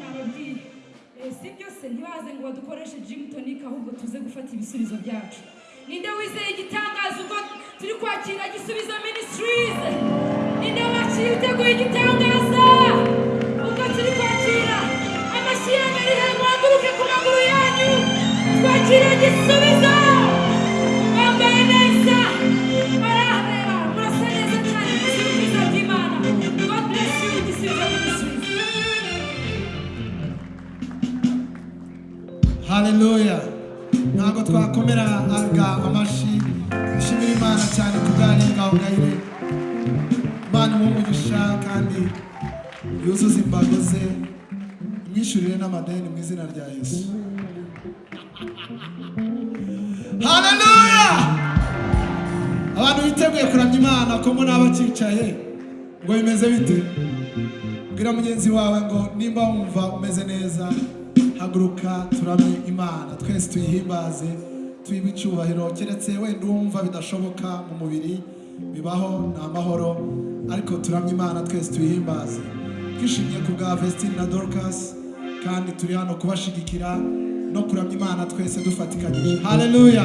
ni ababyeyi eh, si byose ntibaze ngo badukoreshe gym tonic ahubwo tuze gufata ibisubizo byacu ninde wizeye igitangaza ubwo turi kwakira gisubizo ministries ninde wakira ibiteguye igitangaza ubwo turi kwakira amashyi yanyu ari ku maguru yanyu twakira igisubizo hareruya ntabwo twakomera amashyi dushimira imana cyane ku bwanyu bwawe ngayire imana imuha umugisha kandi yuzuza imbago ze imwishyurire n'amadeni mu izina rya yesu hareruya abantu biteguye kuramya imana ko muri abakicaye ngo bimeze bite bwira mugenzi wawe ngo nimba wumva umeze neza haguruka turamye imana twese tuyihimbaze tuyibe icyubahiro keretse wenda uwumva bidashoboka mu mubiri bibaho ni amahoro ariko turamye imana twese tuyihimbaze twishimiye ku bwa vesitine na dorukasi kandi turi hano kubashigikira no kuramya imana twese dufatikanyije hareruya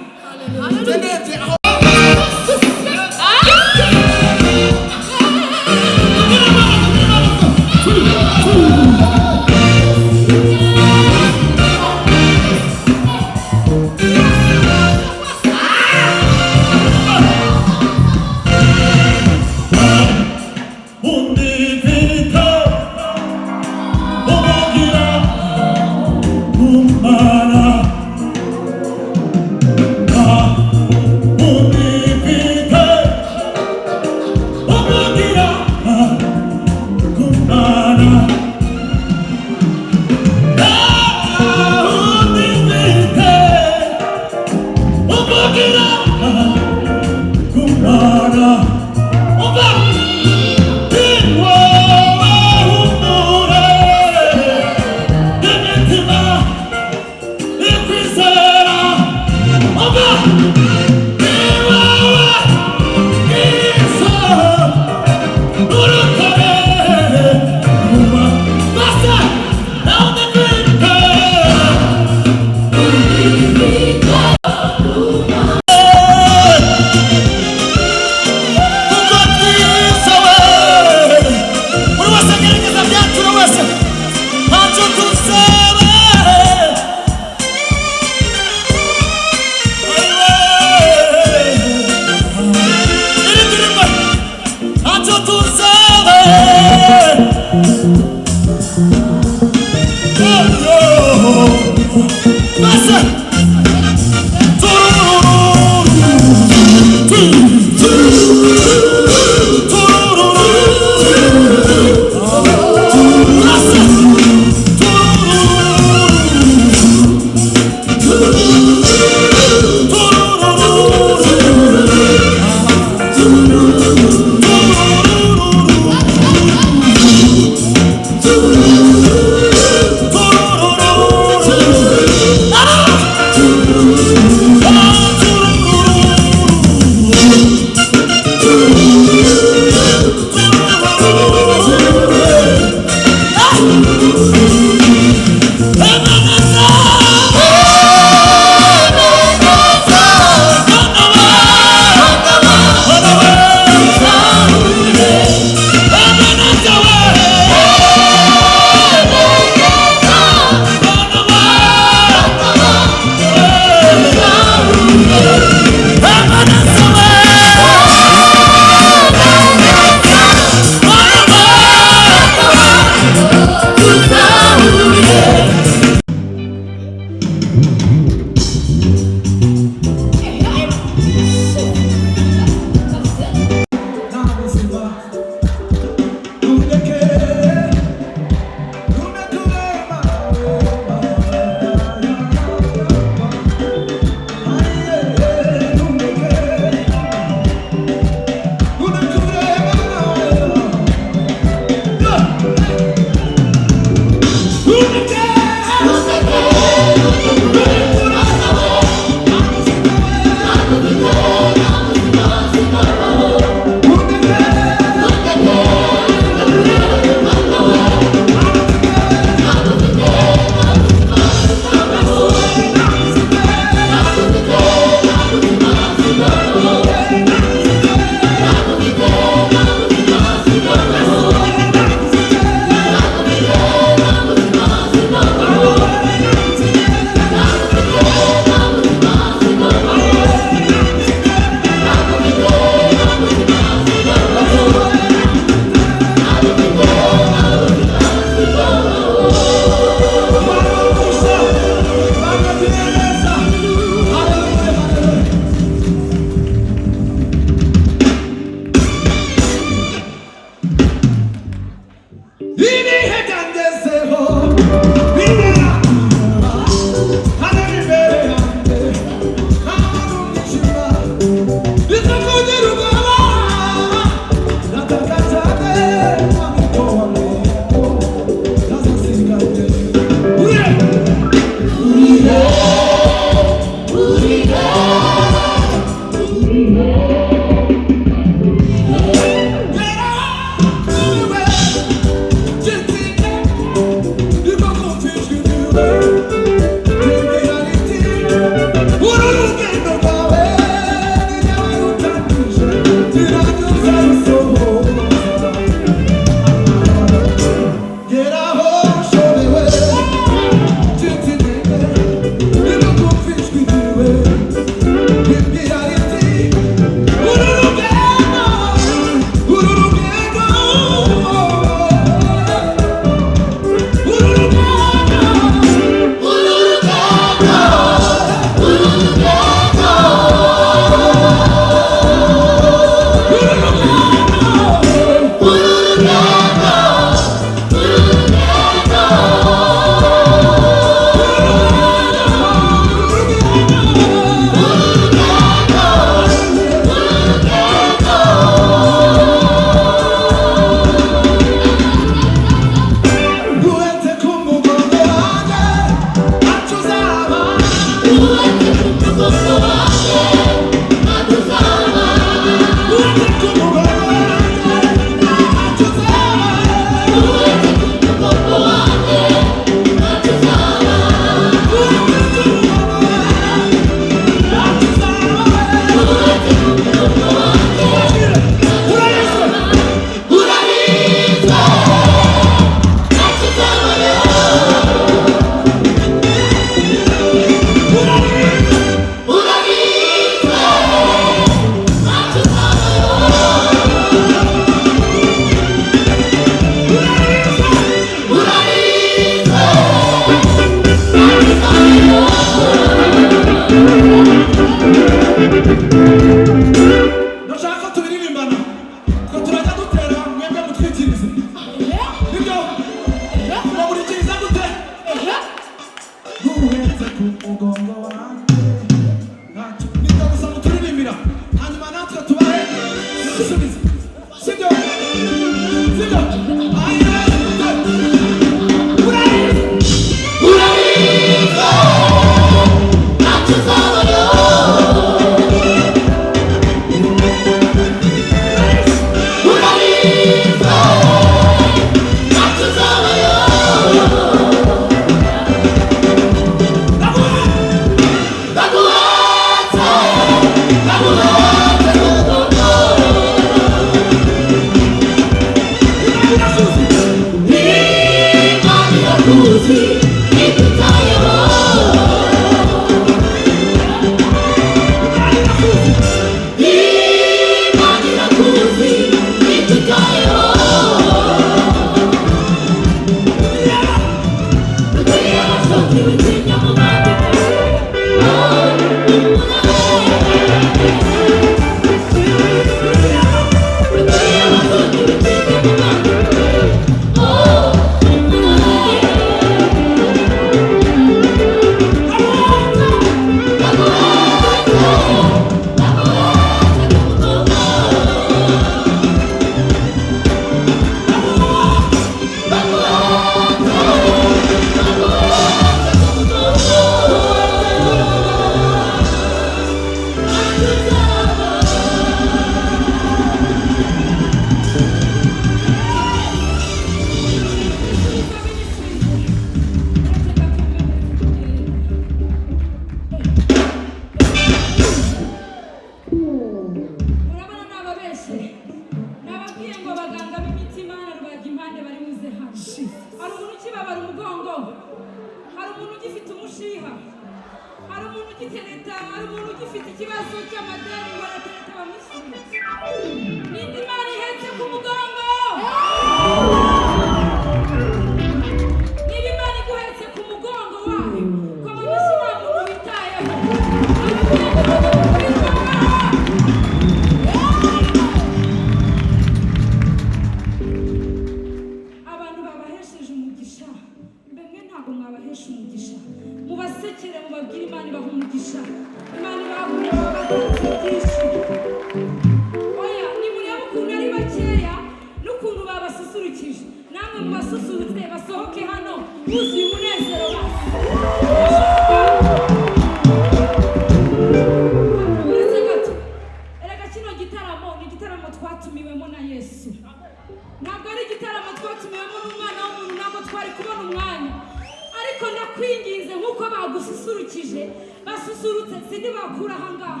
nk'uko bagususurukije basusurutse sida bakura aha ngaha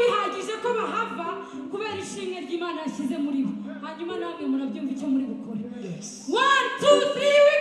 bihagije ko bahava kubera ishimwe ry'imana yashyize muri bo hanyuma namwe murabyumva icyo muri bukore one two three we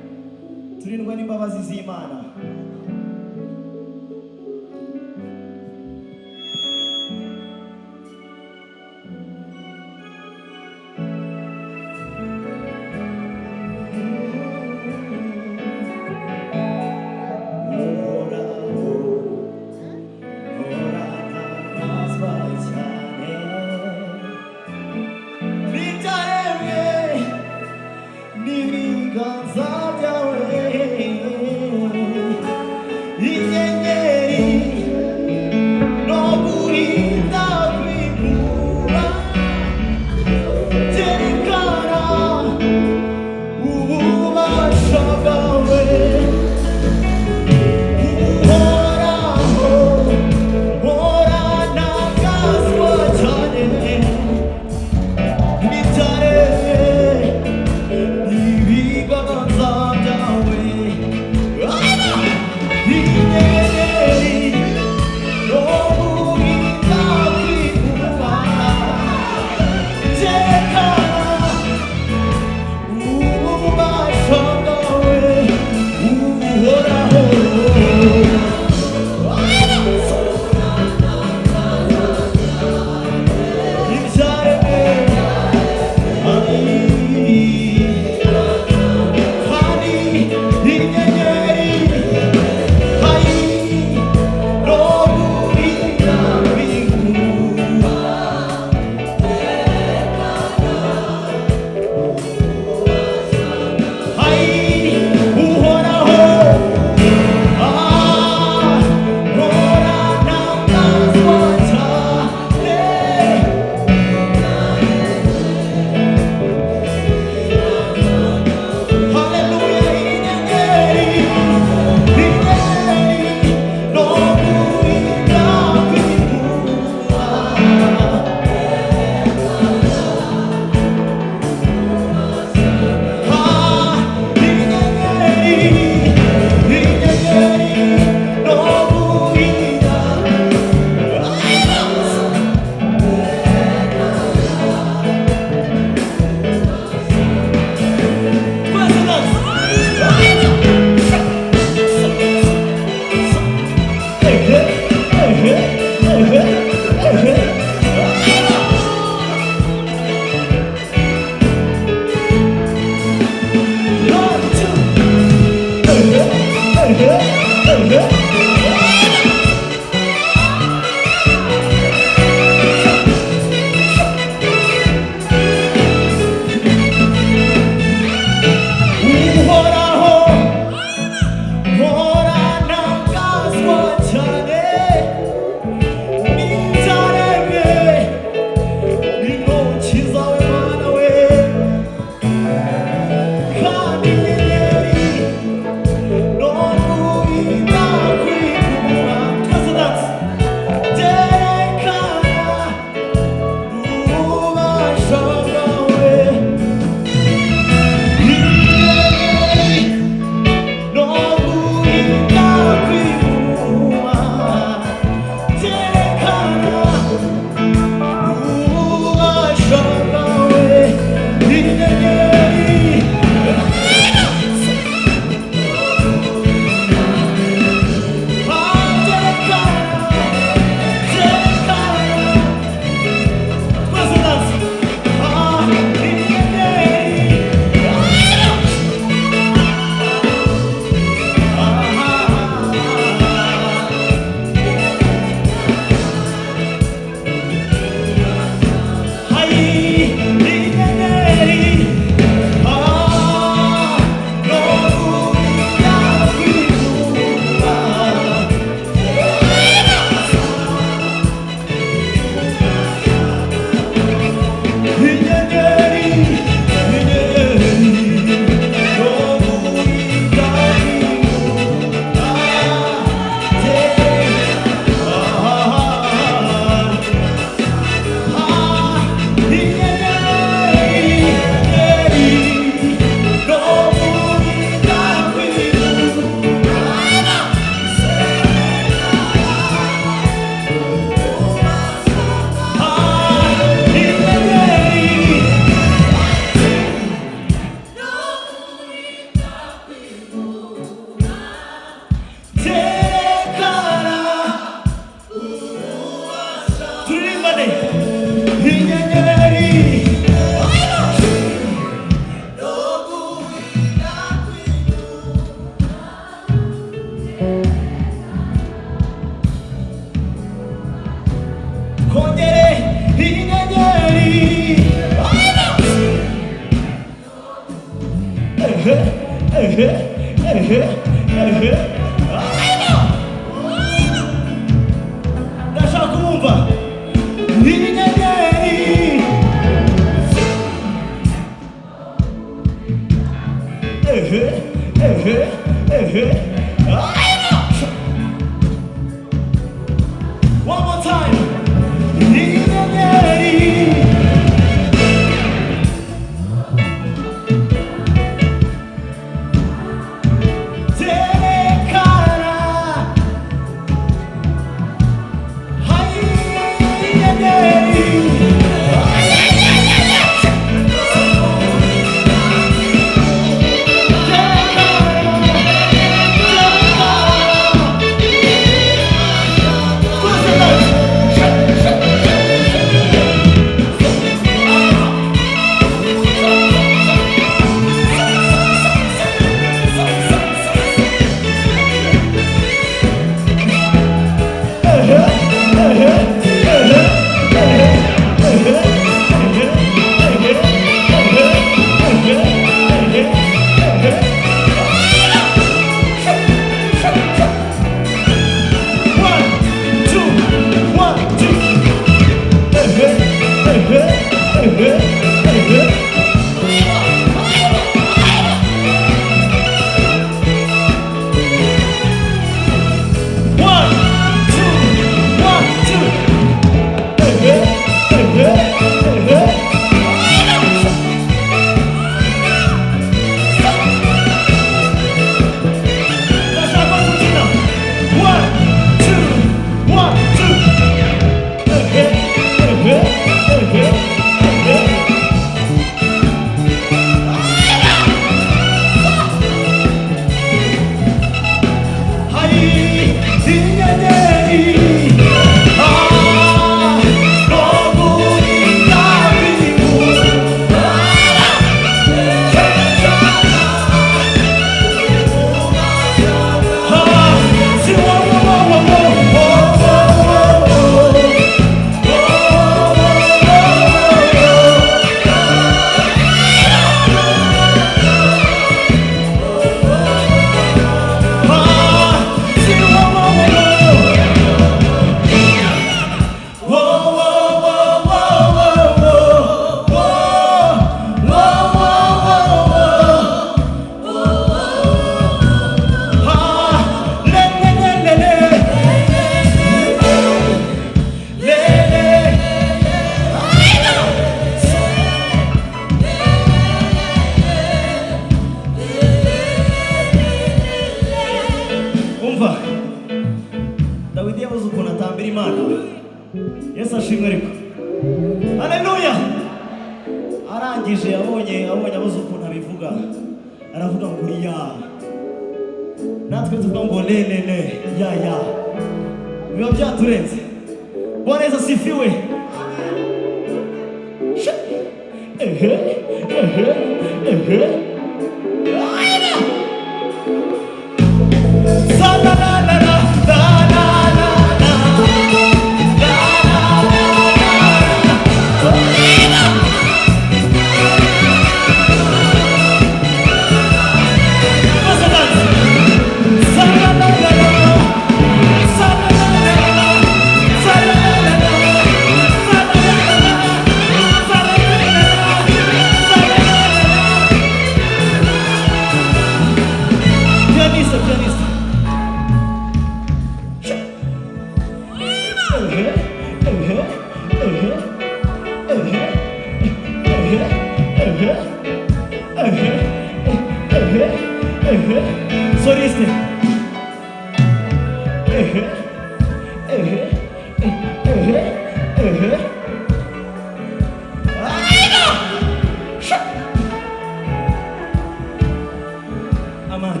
Amado.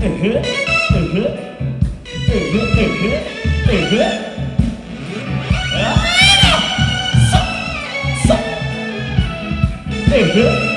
Uhum, uhum, uhum, uhum, uhum. Uhum.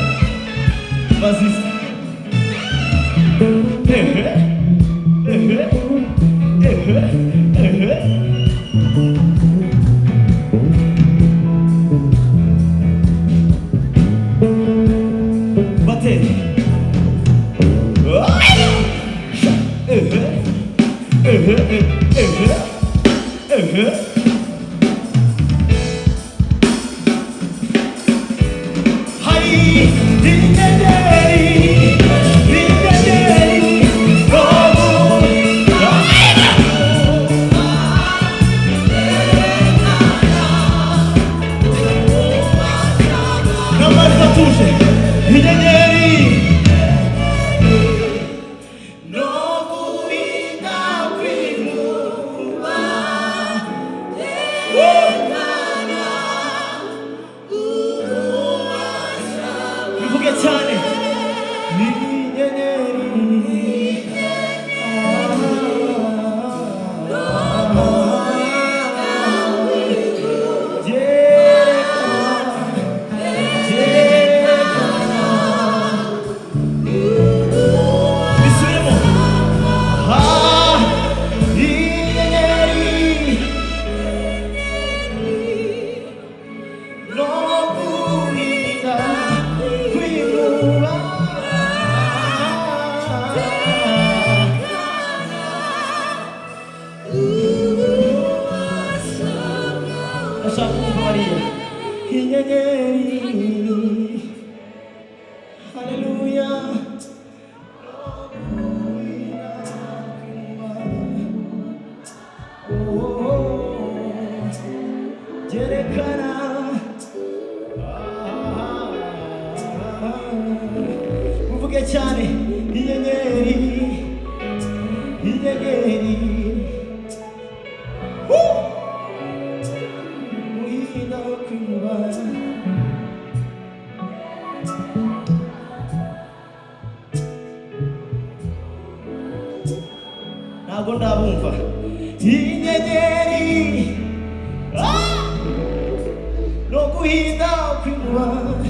without blood.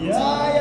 Yeah.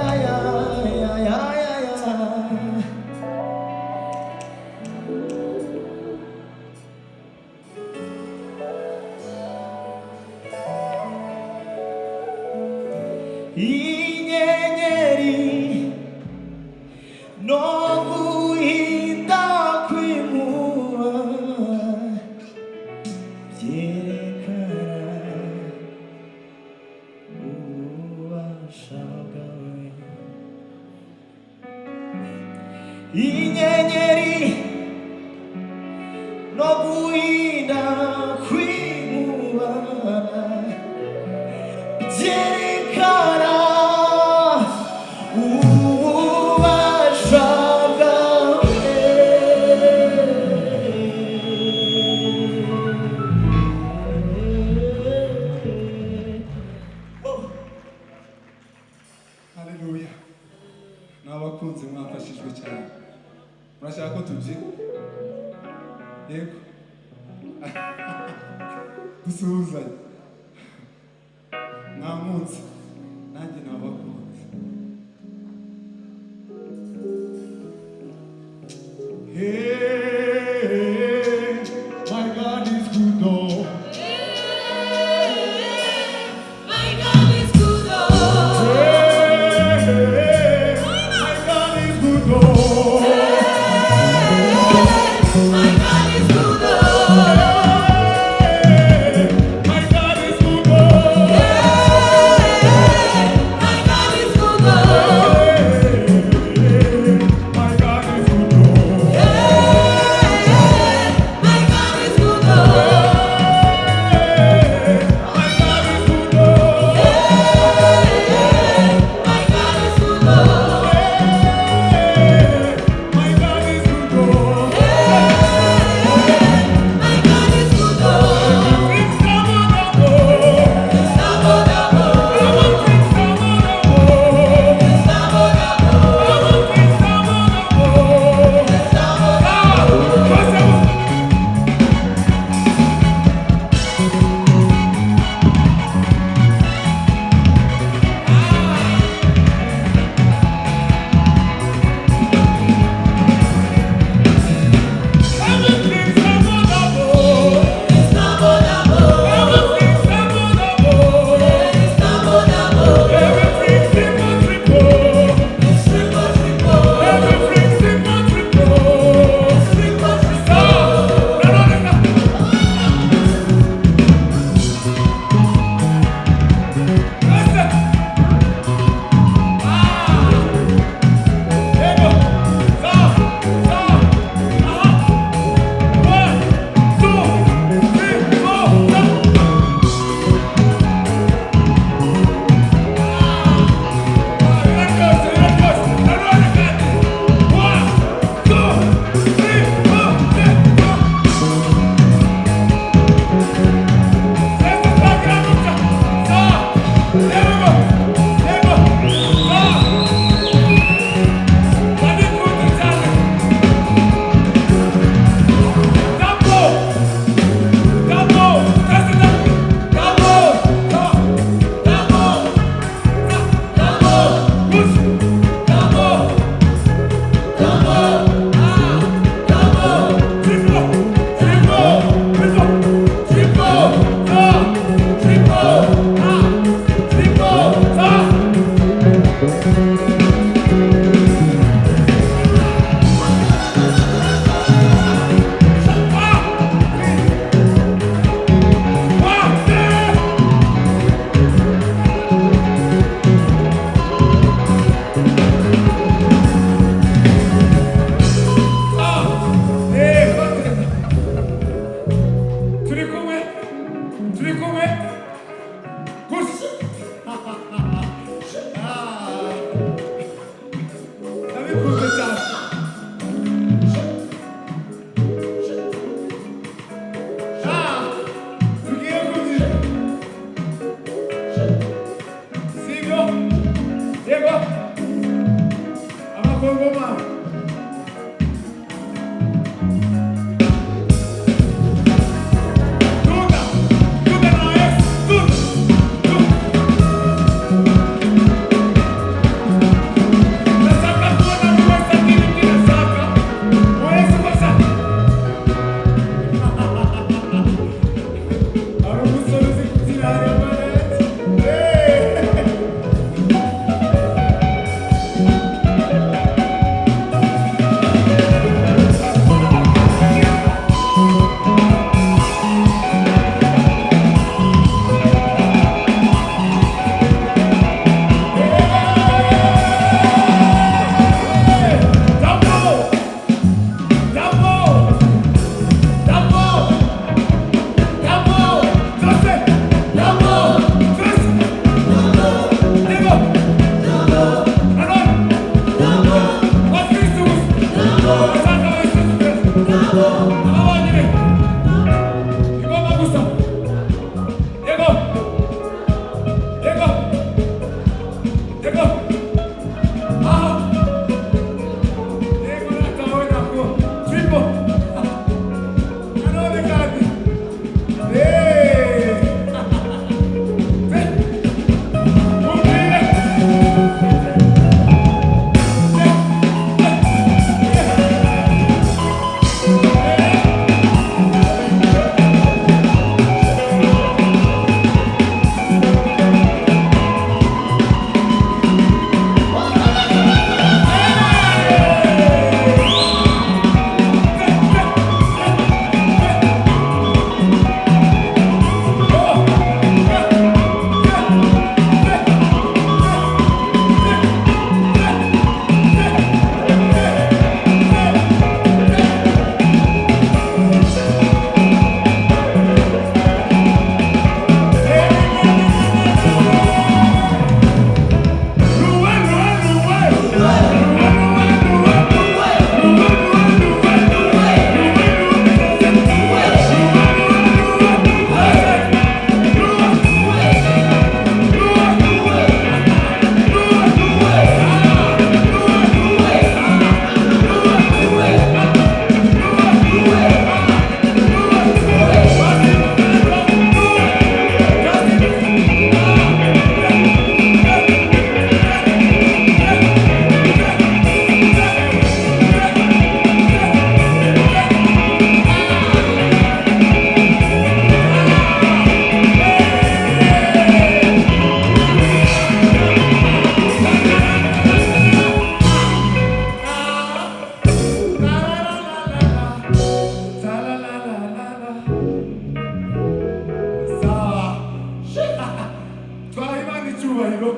twaha icyubahiro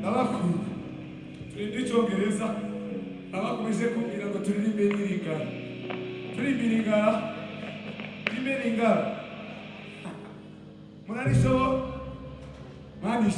nababwira turi n'icyongereza nabakomeje kumbwira ngo turirimbe n'iringara turirimbe iringara turimbe n'iringara murarishobo mwana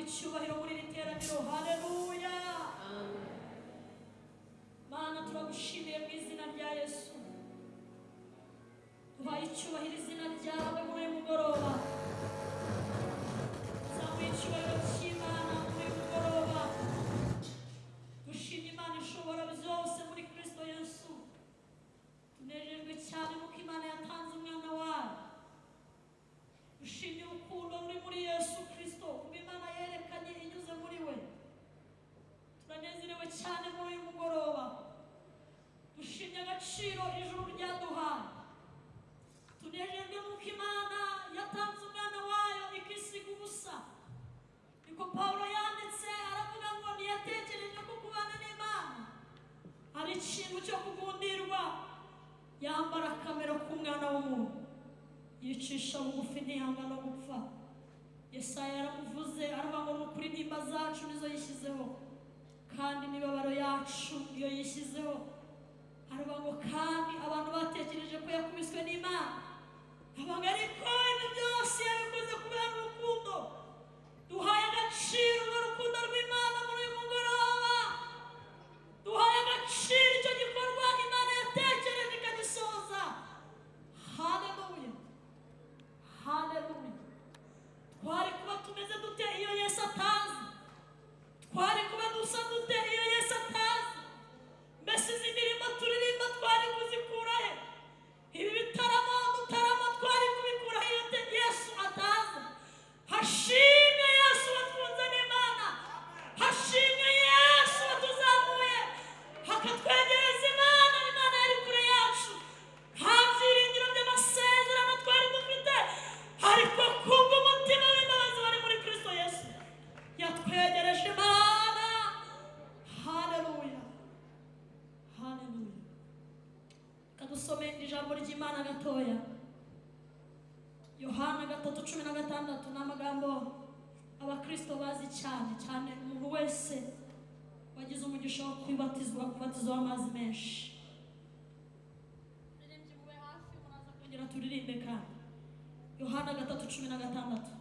Hallelujah! muri iri teraniro haleluya mana turagushimiye mu izina rya yesu duhaye icyubahiro izina ryawe muri homem as turirimbe kandi yohana gatatu cumi na gatandatu